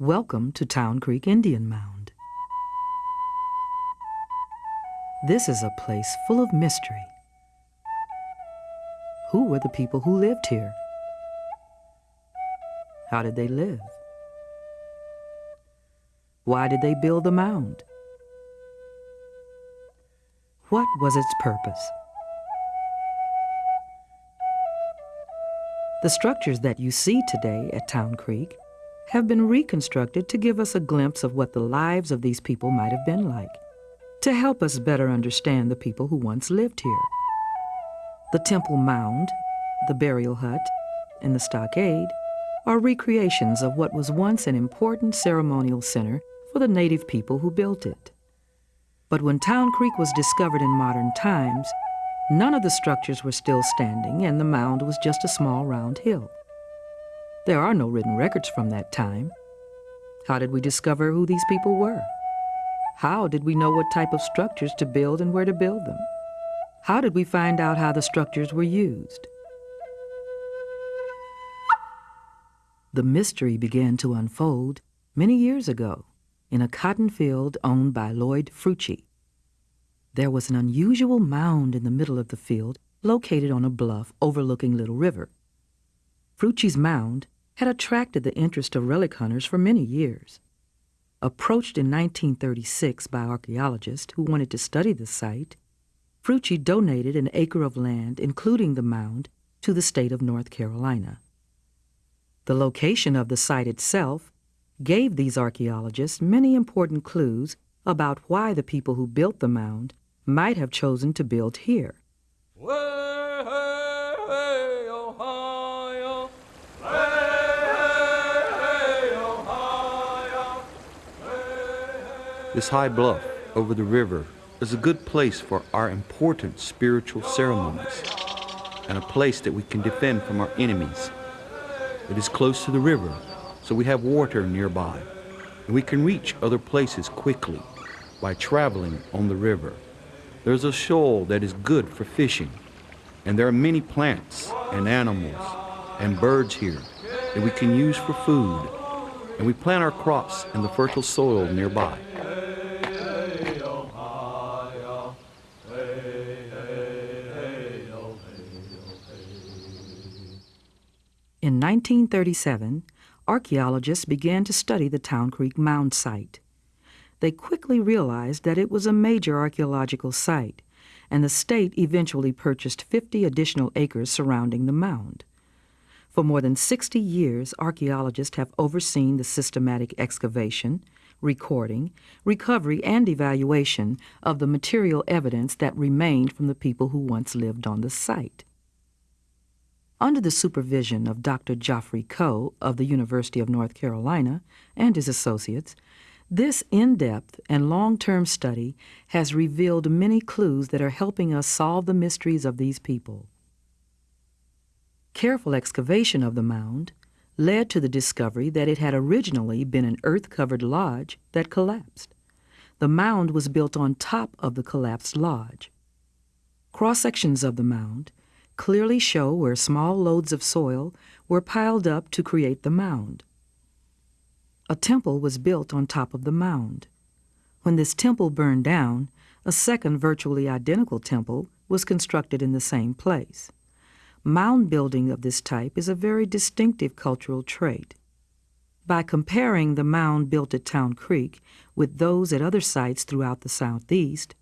Welcome to Town Creek Indian Mound. This is a place full of mystery. Who were the people who lived here? How did they live? Why did they build the mound? What was its purpose? The structures that you see today at Town Creek have been reconstructed to give us a glimpse of what the lives of these people might have been like, to help us better understand the people who once lived here. The temple mound, the burial hut, and the stockade are recreations of what was once an important ceremonial center for the native people who built it. But when Town Creek was discovered in modern times, none of the structures were still standing and the mound was just a small round hill. There are no written records from that time. How did we discover who these people were? How did we know what type of structures to build and where to build them? How did we find out how the structures were used? The mystery began to unfold many years ago in a cotton field owned by Lloyd Frutchey. There was an unusual mound in the middle of the field located on a bluff overlooking Little River. Frutchey's mound had attracted the interest of relic hunters for many years. Approached in 1936 by archaeologists who wanted to study the site, Frutchey donated an acre of land, including the mound, to the state of North Carolina. The location of the site itself gave these archaeologists many important clues about why the people who built the mound might have chosen to build here. This high bluff over the river is a good place for our important spiritual ceremonies and a place that we can defend from our enemies. It is close to the river, so we have water nearby, and we can reach other places quickly by traveling on the river. There's a shoal that is good for fishing, and there are many plants and animals and birds here that we can use for food, and we plant our crops in the fertile soil nearby. In 1937, archaeologists began to study the Town Creek Mound site. They quickly realized that it was a major archaeological site, and the state eventually purchased 50 additional acres surrounding the mound. For more than 60 years, archaeologists have overseen the systematic excavation, recording, recovery, and evaluation of the material evidence that remained from the people who once lived on the site. Under the supervision of Dr. Joffre Coe of the University of North Carolina and his associates, this in-depth and long-term study has revealed many clues that are helping us solve the mysteries of these people. Careful excavation of the mound led to the discovery that it had originally been an earth-covered lodge that collapsed. The mound was built on top of the collapsed lodge. Cross-sections of the mound clearly show where small loads of soil were piled up to create the mound. A temple was built on top of the mound. When this temple burned down, a second virtually identical temple was constructed in the same place. Mound building of this type is a very distinctive cultural trait. By comparing the mound built at Town Creek with those at other sites throughout the southeast,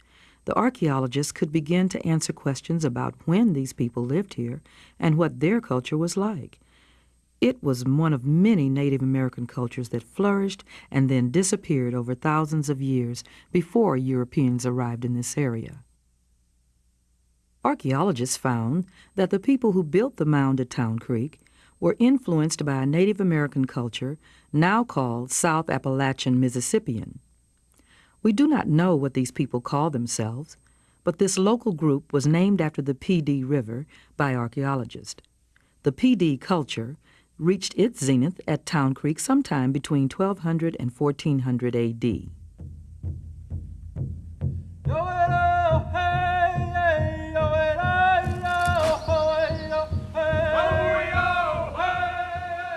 the archaeologists could begin to answer questions about when these people lived here and what their culture was like. It was one of many Native American cultures that flourished and then disappeared over thousands of years before Europeans arrived in this area. Archaeologists found that the people who built the mound at Town Creek were influenced by a Native American culture now called South Appalachian Mississippian. We do not know what these people call themselves, but this local group was named after the Pee Dee River by archaeologists. The Pee Dee culture reached its zenith at Town Creek sometime between 1200 and 1400 A.D.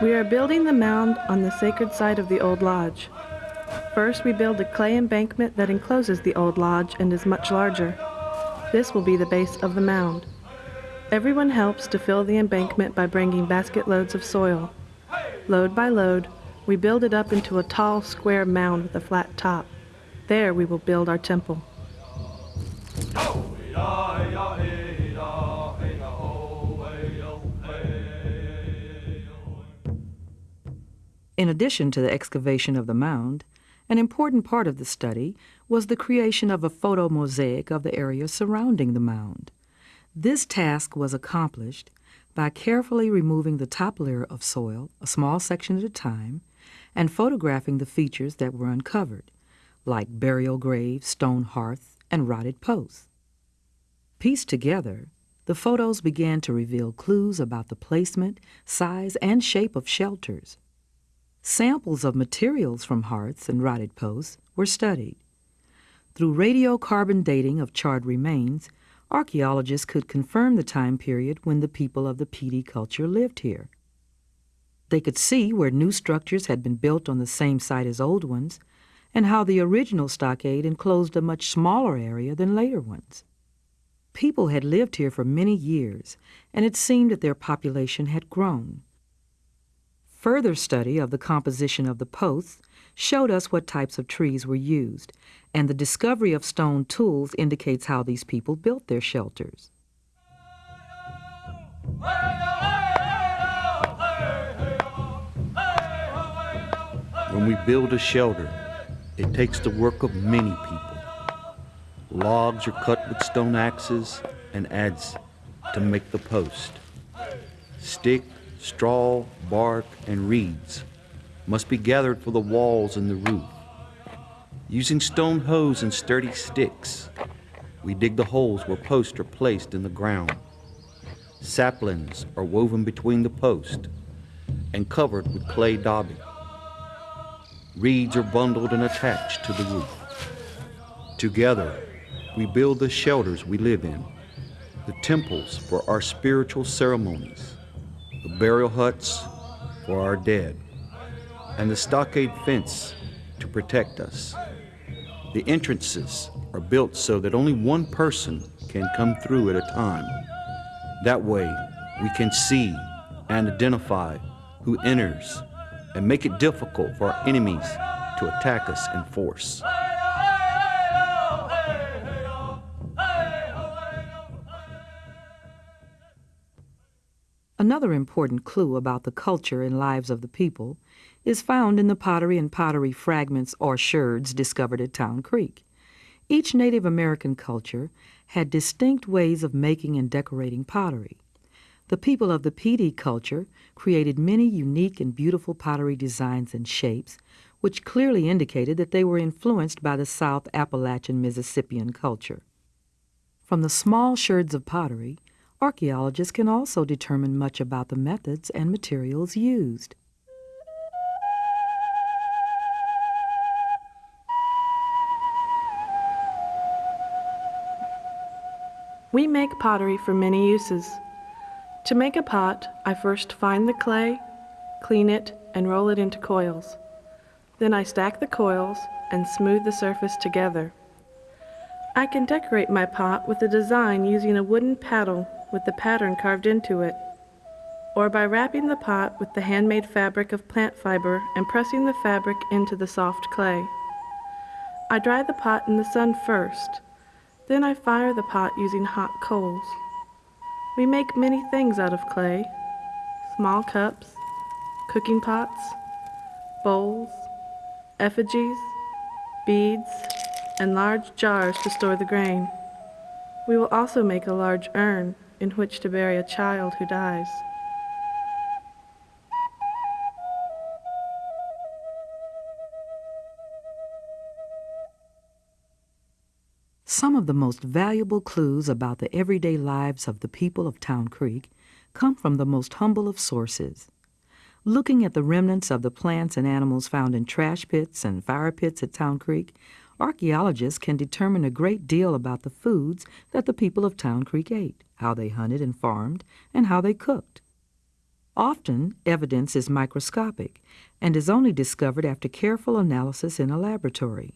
We are building the mound on the sacred site of the old lodge. First, we build a clay embankment that encloses the old lodge and is much larger. This will be the base of the mound. Everyone helps to fill the embankment by bringing basket loads of soil. Load by load, we build it up into a tall, square mound with a flat top. There we will build our temple. In addition to the excavation of the mound, an important part of the study was the creation of a photo mosaic of the area surrounding the mound. This task was accomplished by carefully removing the top layer of soil, a small section at a time, and photographing the features that were uncovered, like burial graves, stone hearths, and rotted posts. Pieced together, the photos began to reveal clues about the placement, size, and shape of shelters. Samples of materials from hearths and rotted posts were studied. Through radiocarbon dating of charred remains, archaeologists could confirm the time period when the people of the Pee Dee culture lived here. They could see where new structures had been built on the same site as old ones, and how the original stockade enclosed a much smaller area than later ones. People had lived here for many years, and it seemed that their population had grown. Further study of the composition of the posts showed us what types of trees were used, and the discovery of stone tools indicates how these people built their shelters. When we build a shelter, it takes the work of many people. Logs are cut with stone axes and adze to make the post. Stick, straw, bark, and reeds must be gathered for the walls and the roof. Using stone hoes and sturdy sticks, we dig the holes where posts are placed in the ground. Saplings are woven between the posts and covered with clay daubing. Reeds are bundled and attached to the roof. Together, we build the shelters we live in, the temples for our spiritual ceremonies, the burial huts for our dead, and the stockade fence to protect us. The entrances are built so that only one person can come through at a time. That way, we can see and identify who enters and make it difficult for our enemies to attack us in force. Another important clue about the culture and lives of the people is found in the pottery and pottery fragments or sherds discovered at Town Creek. Each Native American culture had distinct ways of making and decorating pottery. The people of the Pee culture created many unique and beautiful pottery designs and shapes, which clearly indicated that they were influenced by the South Appalachian Mississippian culture. From the small sherds of pottery, archaeologists can also determine much about the methods and materials used. We make pottery for many uses. To make a pot, I first find the clay, clean it, and roll it into coils. Then I stack the coils and smooth the surface together. I can decorate my pot with a design using a wooden paddle with the pattern carved into it, or by wrapping the pot with the handmade fabric of plant fiber and pressing the fabric into the soft clay. I dry the pot in the sun first, then I fire the pot using hot coals. We make many things out of clay small cups, cooking pots, bowls, effigies, beads, and large jars to store the grain. We will also make a large urn in which to bury a child who dies. Some of the most valuable clues about the everyday lives of the people of Town Creek come from the most humble of sources. Looking at the remnants of the plants and animals found in trash pits and fire pits at Town Creek, archaeologists can determine a great deal about the foods that the people of Town Creek ate, how they hunted and farmed, and how they cooked. Often, evidence is microscopic and is only discovered after careful analysis in a laboratory.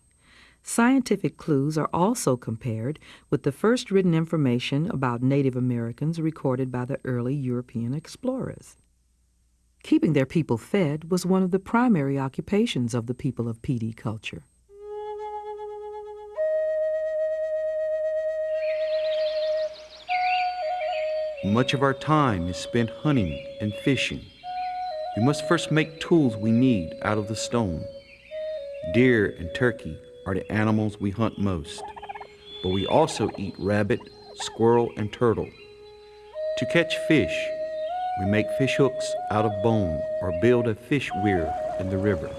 Scientific clues are also compared with the first written information about Native Americans recorded by the early European explorers. Keeping their people fed was one of the primary occupations of the people of Dee culture. Much of our time is spent hunting and fishing. We must first make tools we need out of the stone. Deer and turkey are the animals we hunt most, but we also eat rabbit, squirrel, and turtle. To catch fish, we make fish hooks out of bone or build a fish weir in the river.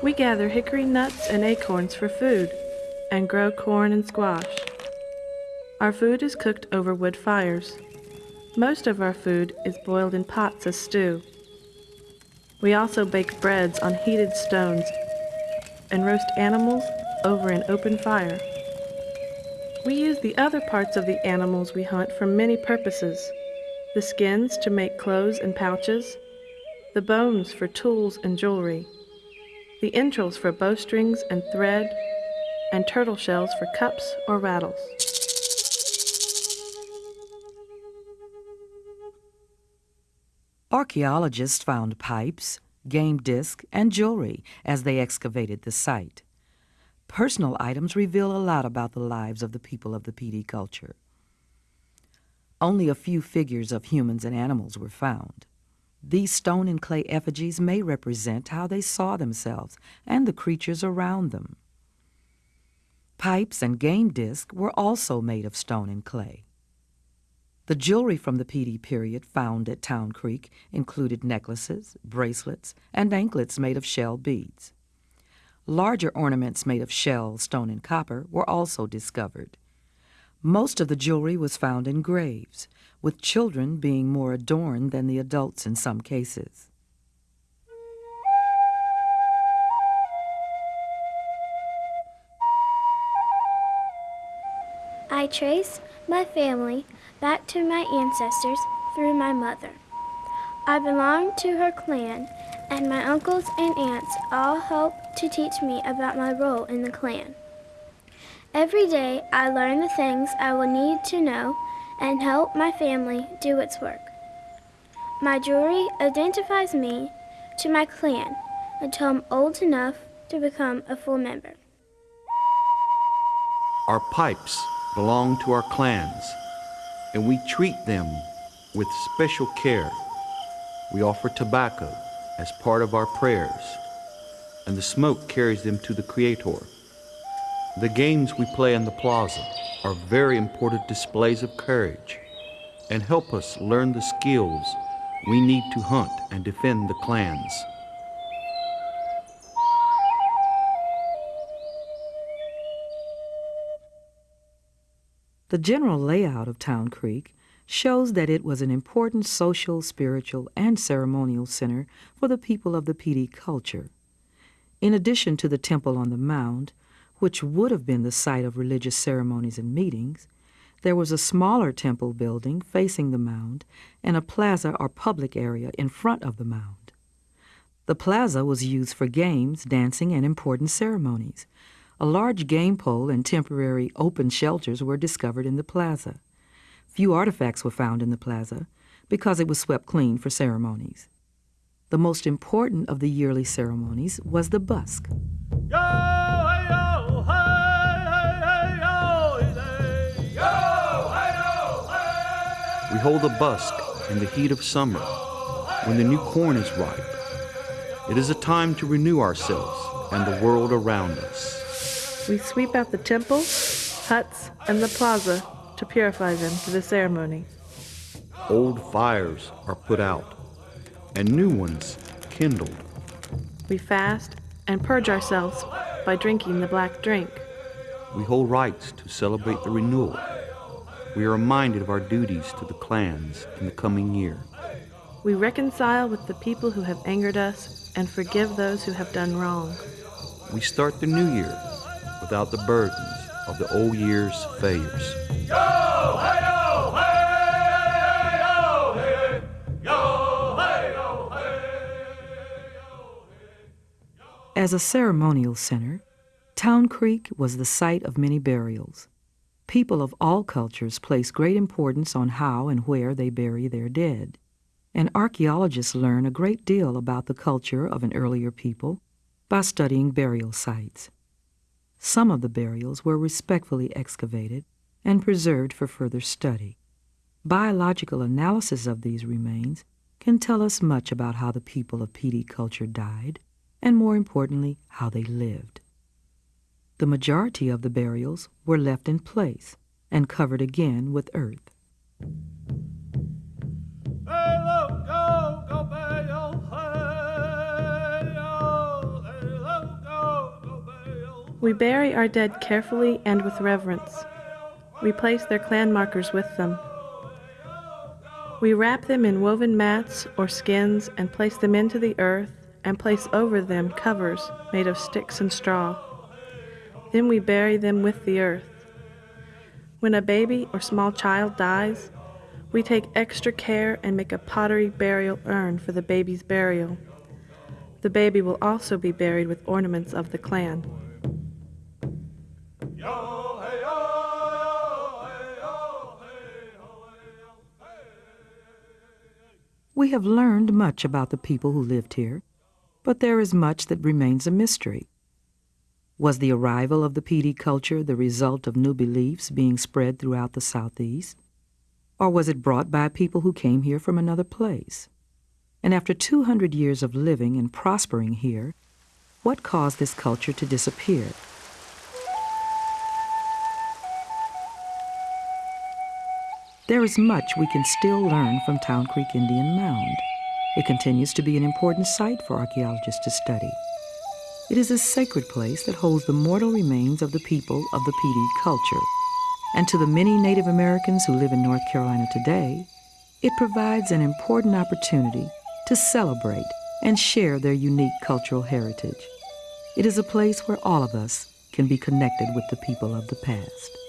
We gather hickory nuts and acorns for food and grow corn and squash. Our food is cooked over wood fires. Most of our food is boiled in pots as stew. We also bake breads on heated stones and roast animals over an open fire. We use the other parts of the animals we hunt for many purposes the skins to make clothes and pouches, the bones for tools and jewelry, the entrails for bowstrings and thread, and turtle shells for cups or rattles. Archaeologists found pipes, game discs, and jewelry as they excavated the site. Personal items reveal a lot about the lives of the people of the Pee Dee culture. Only a few figures of humans and animals were found. These stone and clay effigies may represent how they saw themselves and the creatures around them. Pipes and game discs were also made of stone and clay. The jewelry from the Dee period found at Town Creek included necklaces, bracelets, and anklets made of shell beads. Larger ornaments made of shell, stone, and copper were also discovered. Most of the jewelry was found in graves, with children being more adorned than the adults in some cases. I trace my family back to my ancestors through my mother. I belong to her clan, and my uncles and aunts all help to teach me about my role in the clan. Every day I learn the things I will need to know and help my family do its work. My jewelry identifies me to my clan until I'm old enough to become a full member. Our pipes belong to our clans, and we treat them with special care. We offer tobacco as part of our prayers, and the smoke carries them to the Creator. The games we play in the plaza are very important displays of courage and help us learn the skills we need to hunt and defend the clans. The general layout of Town Creek shows that it was an important social, spiritual, and ceremonial center for the people of the Pee Dee culture. In addition to the temple on the mound, which would have been the site of religious ceremonies and meetings, there was a smaller temple building facing the mound and a plaza or public area in front of the mound. The plaza was used for games, dancing, and important ceremonies. A large game pole and temporary open shelters were discovered in the plaza. Few artifacts were found in the plaza because it was swept clean for ceremonies. The most important of the yearly ceremonies was the busk. We hold a busk in the heat of summer when the new corn is ripe. It is a time to renew ourselves and the world around us. We sweep out the temple, huts, and the plaza to purify them for the ceremony. Old fires are put out and new ones kindled. We fast and purge ourselves by drinking the black drink. We hold rites to celebrate the renewal. We are reminded of our duties to the clans in the coming year. We reconcile with the people who have angered us and forgive those who have done wrong. We start the new year without the burdens of the old year's failures. Hey! As a ceremonial center, Town Creek was the site of many burials. People of all cultures place great importance on how and where they bury their dead, and archaeologists learn a great deal about the culture of an earlier people by studying burial sites. Some of the burials were respectfully excavated and preserved for further study. Biological analysis of these remains can tell us much about how the people of Pee Dee culture died, and more importantly, how they lived. The majority of the burials were left in place and covered again with earth. We bury our dead carefully and with reverence. We place their clan markers with them. We wrap them in woven mats or skins and place them into the earth and place over them covers made of sticks and straw. Then we bury them with the earth. When a baby or small child dies, we take extra care and make a pottery burial urn for the baby's burial. The baby will also be buried with ornaments of the clan. We have learned much about the people who lived here, but there is much that remains a mystery. Was the arrival of the Pee Dee culture the result of new beliefs being spread throughout the Southeast? Or was it brought by people who came here from another place? And after 200 years of living and prospering here, what caused this culture to disappear? There is much we can still learn from Town Creek Indian Mound. It continues to be an important site for archaeologists to study. It is a sacred place that holds the mortal remains of the people of the Pee Dee culture. And to the many Native Americans who live in North Carolina today, it provides an important opportunity to celebrate and share their unique cultural heritage. It is a place where all of us can be connected with the people of the past.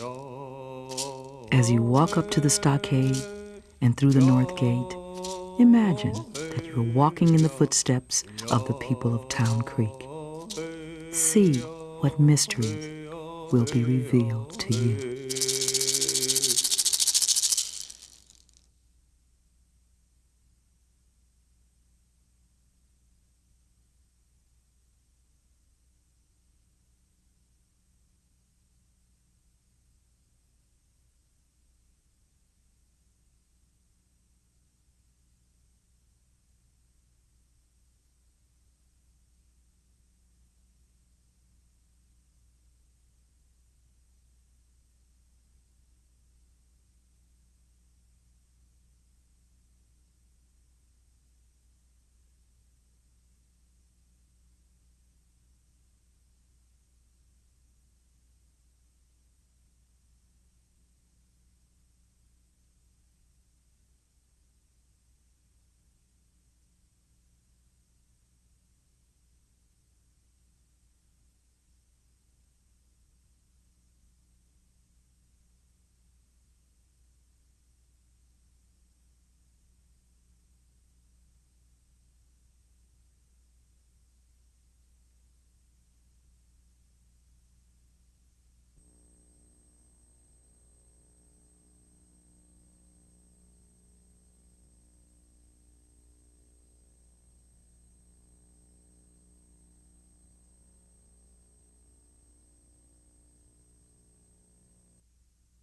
As you walk up to the stockade and through the north gate, imagine that you're walking in the footsteps of the people of Town Creek. See what mysteries will be revealed to you.